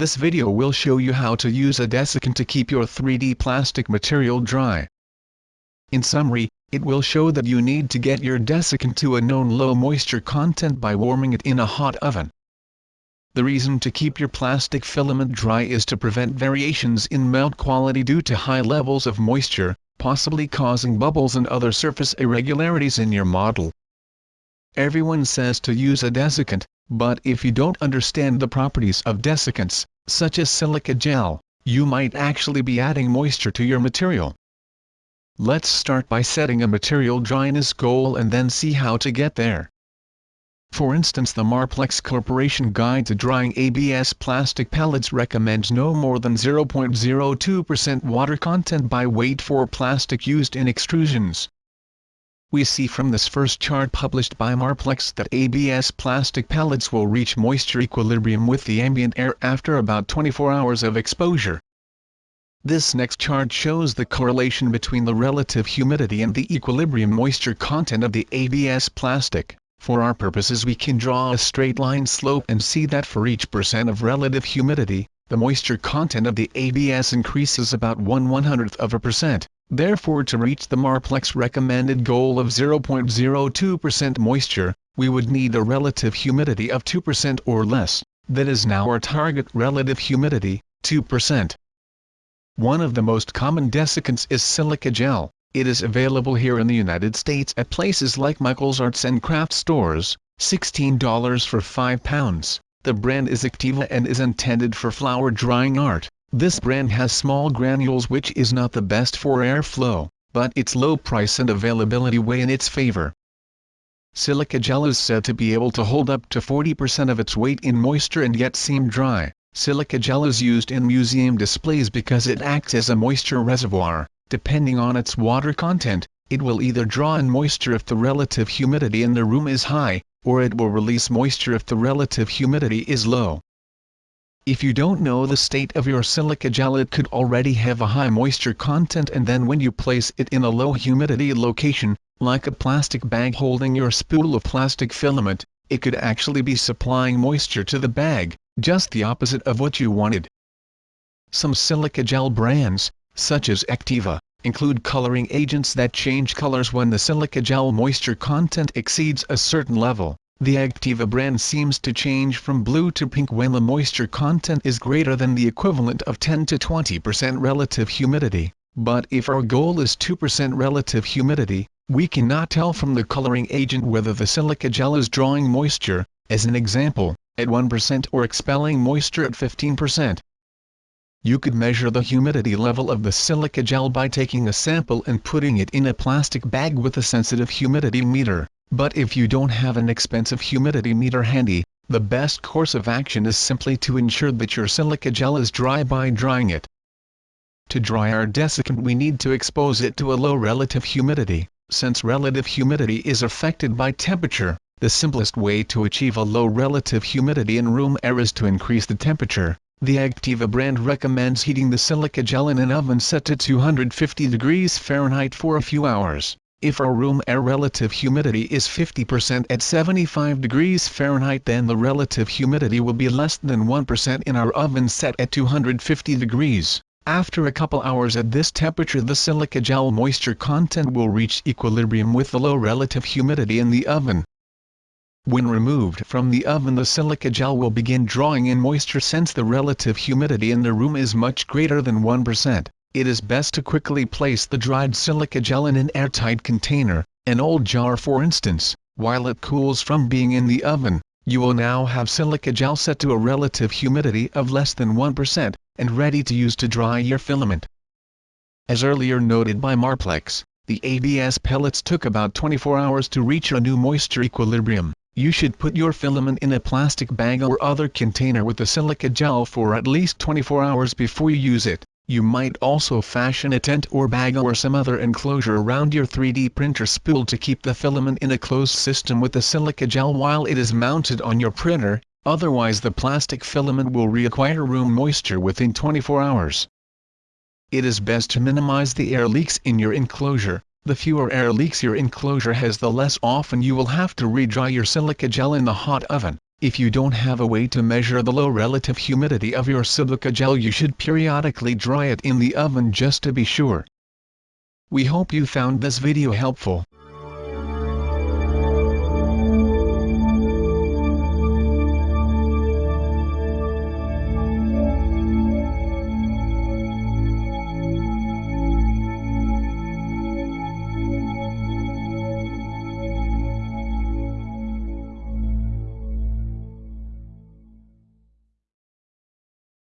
This video will show you how to use a desiccant to keep your 3D plastic material dry. In summary, it will show that you need to get your desiccant to a known low moisture content by warming it in a hot oven. The reason to keep your plastic filament dry is to prevent variations in melt quality due to high levels of moisture, possibly causing bubbles and other surface irregularities in your model. Everyone says to use a desiccant, but if you don't understand the properties of desiccants, such as silica gel, you might actually be adding moisture to your material. Let's start by setting a material dryness goal and then see how to get there. For instance the Marplex Corporation Guide to Drying ABS Plastic Pellets recommends no more than 0.02% water content by weight for plastic used in extrusions. We see from this first chart published by Marplex that ABS plastic pellets will reach moisture equilibrium with the ambient air after about 24 hours of exposure. This next chart shows the correlation between the relative humidity and the equilibrium moisture content of the ABS plastic. For our purposes we can draw a straight line slope and see that for each percent of relative humidity, the moisture content of the ABS increases about 1 100th of a percent. Therefore to reach the Marplex recommended goal of 0.02% moisture, we would need a relative humidity of 2% or less, that is now our target relative humidity, 2%. One of the most common desiccants is silica gel. It is available here in the United States at places like Michael's Arts and Craft Stores, $16 for 5 pounds. The brand is Activa and is intended for flower drying art. This brand has small granules which is not the best for airflow, but its low price and availability weigh in its favor. Silica gel is said to be able to hold up to 40% of its weight in moisture and yet seem dry. Silica gel is used in museum displays because it acts as a moisture reservoir. Depending on its water content, it will either draw in moisture if the relative humidity in the room is high, or it will release moisture if the relative humidity is low. If you don't know the state of your silica gel it could already have a high moisture content and then when you place it in a low humidity location, like a plastic bag holding your spool of plastic filament, it could actually be supplying moisture to the bag, just the opposite of what you wanted. Some silica gel brands, such as Activa, include coloring agents that change colors when the silica gel moisture content exceeds a certain level. The Activa brand seems to change from blue to pink when the moisture content is greater than the equivalent of 10 to 20% relative humidity, but if our goal is 2% relative humidity, we cannot tell from the coloring agent whether the silica gel is drawing moisture, as an example, at 1% or expelling moisture at 15%. You could measure the humidity level of the silica gel by taking a sample and putting it in a plastic bag with a sensitive humidity meter. But if you don't have an expensive humidity meter handy, the best course of action is simply to ensure that your silica gel is dry by drying it. To dry our desiccant we need to expose it to a low relative humidity. Since relative humidity is affected by temperature, the simplest way to achieve a low relative humidity in room air is to increase the temperature. The Activa brand recommends heating the silica gel in an oven set to 250 degrees Fahrenheit for a few hours. If our room air relative humidity is 50% at 75 degrees Fahrenheit then the relative humidity will be less than 1% in our oven set at 250 degrees. After a couple hours at this temperature the silica gel moisture content will reach equilibrium with the low relative humidity in the oven. When removed from the oven the silica gel will begin drawing in moisture since the relative humidity in the room is much greater than 1%. It is best to quickly place the dried silica gel in an airtight container, an old jar for instance, while it cools from being in the oven. You will now have silica gel set to a relative humidity of less than 1%, and ready to use to dry your filament. As earlier noted by Marplex, the ABS pellets took about 24 hours to reach a new moisture equilibrium. You should put your filament in a plastic bag or other container with the silica gel for at least 24 hours before you use it. You might also fashion a tent or bag or some other enclosure around your 3D printer spool to keep the filament in a closed system with the silica gel while it is mounted on your printer, otherwise the plastic filament will reacquire room moisture within 24 hours. It is best to minimize the air leaks in your enclosure. The fewer air leaks your enclosure has the less often you will have to re-dry your silica gel in the hot oven. If you don't have a way to measure the low relative humidity of your silica gel you should periodically dry it in the oven just to be sure. We hope you found this video helpful.